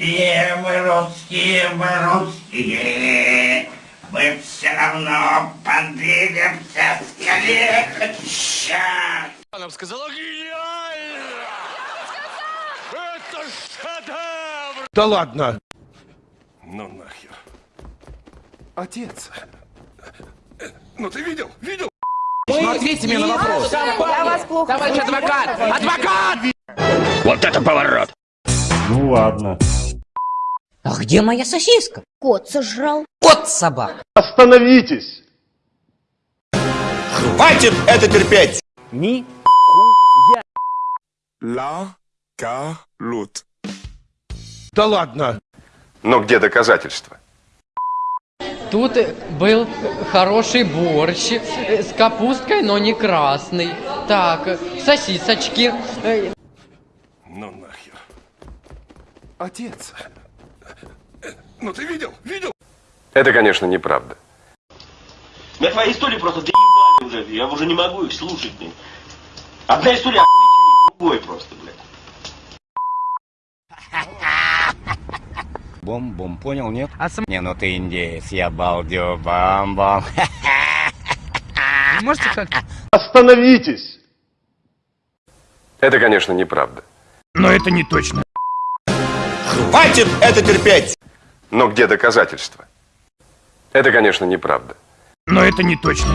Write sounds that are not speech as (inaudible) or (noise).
русские, мы русские, мы русские. Мы все равно подвинемся скорее. Сейчас. Нам сказала гениально! Это шедевр! Да ладно. Ну нахер. Отец. Ну ты видел? Видел? Ну, ответьте мне на вопрос. Я вас плохо Товарищ адвокат! Адвокат! Вот это поворот! Ну ладно. А где моя сосиска? Кот сожрал. Кот собак. Остановитесь! Хватит это терпеть. Ни Ла Калут. Да ладно. Но где доказательства? Тут был хороший борщ с капусткой, но не красный. Так, сосисочки. Ну нахер. Отец. Ну ты видел? Видел? Это, конечно, неправда. Меня твои истории просто доебали уже, я уже не могу их слушать, блин. Одна история охуительнее другой просто, блядь. (laughs) Бом-бом, понял, нет? А сам... Не, ну ты индеец, я балдю, бам-бам. (laughs) Можете как Остановитесь! Это, конечно, неправда. Но это не точно. Хватит это терпеть. Но где доказательства? Это, конечно, неправда. Но это не точно.